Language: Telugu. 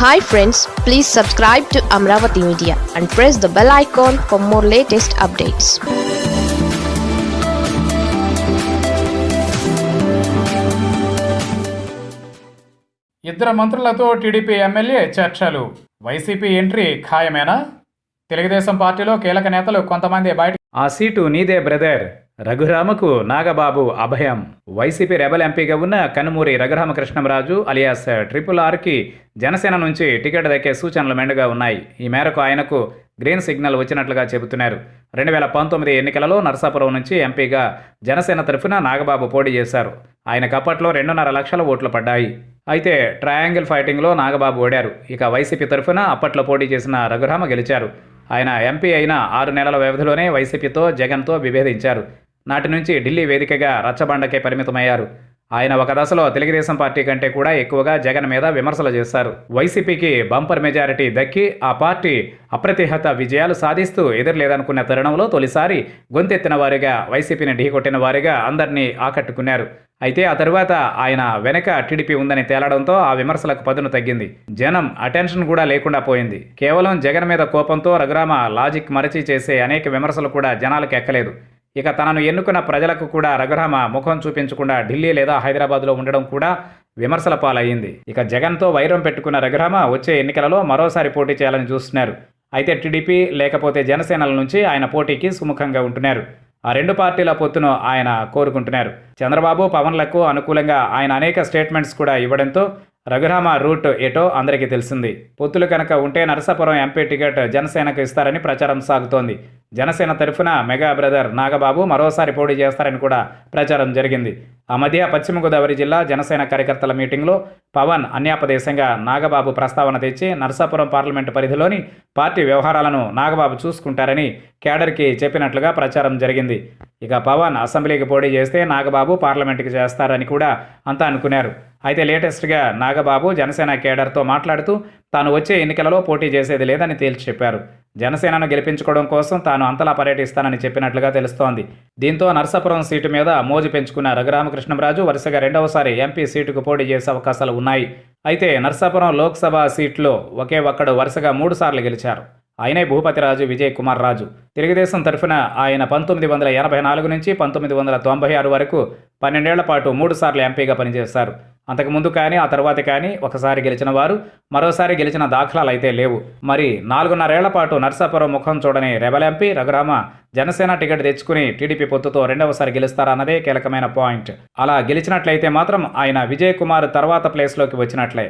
Hi friends please subscribe to Amaravati media and press the bell icon for more latest updates ఇద్దరు మంత్రులతో టీడీపీ ఎమ్మెల్యే చర్చలు. వైసీపీ ఎంట్రీ ఖాయమేనా? తెలుగుదేశం పార్టీలో కీలక నేతలు కొంతమంది బయట ఆ సీటు నీదే బ్రదర్. రఘురామకు నాగబాబు అభయం. వైసీపీ రెబల్ ఎంపీగా ఉన్న కనుమూరి రఘురామకృష్ణంరాజు అలియాస్ ట్రిపుల్ ఆర్కి జనసేన నుంచి టికెట్ దక్కే సూచనలు మెండుగా ఉన్నాయి. ఈ మేరకు ఆయనకు గ్రీన్ సిగ్నల్ వచ్చినట్లుగా చెబుతున్నారు. రెండు వేల పంతొమ్మిది ఎన్నికలలో నర్సాపురం నుంచి ఎంపీగా జనసేన తరఫున నాగబాబు పోటీ చేశారు. ఆయనకు అప్పట్లో రెండున్నర లక్షల ఓట్లు పడ్డాయి. అయితే ట్రయాంగిల్ ఫైటింగ్లో నాగబాబు ఓడారు. ఇక వైసీపీ తరఫున అప్పట్లో పోటీ చేసిన రఘురామ గెలిచారు. ఆయన ఎంపీ అయిన ఆరు నెలల వ్యవధిలోనే వైసీపీతో జగన్తో విభేదించారు. నాటి నుంచి ఢిల్లీ వేదికగా రచ్చబండకే పరిమితమయ్యారు. ఆయన ఒక దశలో తెలుగుదేశం పార్టీ కంటే కూడా ఎక్కువగా జగన్ మీద విమర్శలు చేశారు. వైసీపీకి బంపర్ మెజారిటీ దక్కి ఆ పార్టీ అప్రతిహత విజయాలు సాధిస్తూ ఎదురులేదనుకున్న తరుణంలో తొలిసారి గొంతెత్తిన వారిగా వైసీపీని ఢీకొట్టిన వారిగా అందరినీ ఆకట్టుకున్నారు. అయితే ఆ తరువాత ఆయన వెనక టీడీపీ ఉందని తేలడంతో ఆ విమర్శలకు పదును తగ్గింది. జనం అటెన్షన్ కూడా లేకుండా పోయింది. కేవలం జగన్ మీద కోపంతో రఘురామ లాజిక్ మరచి చేసే అనేక విమర్శలు కూడా జనాలకు ఎక్కలేదు. ఇక తనను ఎన్నుకున్న ప్రజలకు కూడా రఘురామ ముఖం చూపించకుండా ఢిల్లీ లేదా హైదరాబాద్లో ఉండడం కూడా విమర్శల పాలయ్యింది. ఇక జగన్తో వైరం పెట్టుకున్న రఘురామ వచ్చే ఎన్నికలలో మరోసారి పోటీ చేయాలని చూస్తున్నారు. అయితే టీడీపీ లేకపోతే జనసేనల నుంచి ఆయన పోటీకి సుముఖంగా ఉంటున్నారు. ఆ రెండు పార్టీల పొత్తును ఆయన కోరుకుంటున్నారు. చంద్రబాబు పవన్లకు అనుకూలంగా ఆయన అనేక స్టేట్మెంట్స్ కూడా ఇవ్వడంతో రఘురామ రూట్ ఏటో అందరికీ తెలిసింది. పొత్తులు కనుక ఉంటే నరసాపురం ఎంపీ టికెట్ జనసేనకు ఇస్తారని ప్రచారం సాగుతోంది. జనసేన తరఫున మెగా బ్రదర్ నాగబాబు మరోసారి పోటీ చేస్తారని కూడా ప్రచారం జరిగింది. ఆ మధ్య పశ్చిమ గోదావరి జిల్లా జనసేన కార్యకర్తల మీటింగ్లో పవన్ అన్యాపదేశంగా నాగబాబు ప్రస్తావన తెచ్చి నరసాపురం పార్లమెంటు పరిధిలోని పార్టీ వ్యవహారాలను నాగబాబు చూసుకుంటారని కేడర్కి చెప్పినట్లుగా ప్రచారం జరిగింది. ఇక పవన్ అసెంబ్లీకి పోటీ చేస్తే నాగబాబు పార్లమెంటుకి చేస్తారని కూడా అంతా అనుకున్నారు. అయితే లేటెస్ట్గా నాగబాబు జనసేన కేడర్తో మాట్లాడుతూ తాను వచ్చే ఎన్నికలలో పోటీ చేసేది లేదని తేల్చి చెప్పారు. జనసేనను గెలిపించుకోవడం కోసం తాను అంతలా పర్యటిస్తానని చెప్పినట్లుగా తెలుస్తోంది. దీంతో నరసాపురం సీటు మీద మోజు పెంచుకున్న రఘురామకృష్ణంరాజు వరుసగా రెండవసారి ఎంపీ సీటుకు పోటీ చేసే అవకాశాలు ఉన్నాయి. అయితే నరసాపురం లోక్సభ సీట్లో ఒకే ఒక్కడు వరుసగా మూడు సార్లు గెలిచారు. ఆయనే భూపతిరాజు విజయ్ కుమార్ రాజు. తెలుగుదేశం తరఫున ఆయన పంతొమ్మిది వందల ఎనభై నాలుగు నుంచి పంతొమ్మిది వందల తొంభై ఆరు వరకు పన్నెండేళ్ళ పాటు మూడు సార్లు ఎంపీగా పనిచేశారు. అంతకుముందు కానీ ఆ తర్వాత కానీ ఒకసారి గెలిచిన వారు మరోసారి గెలిచిన దాఖలాలు అయితే లేవు. మరి నాలుగున్నరేళ్ళ పాటు నర్సాపురం ముఖం చూడని rebel MP Raghurama Janasena ticket తెచ్చుకుని టీడీపీ పొత్తుతో రెండవసారి గెలుస్తారన్నదే కీలకమైన పాయింట్. అలా గెలిచినట్లయితే మాత్రం ఆయన విజయ్ కుమార్ తర్వాత ప్లేస్లోకి వచ్చినట్లే.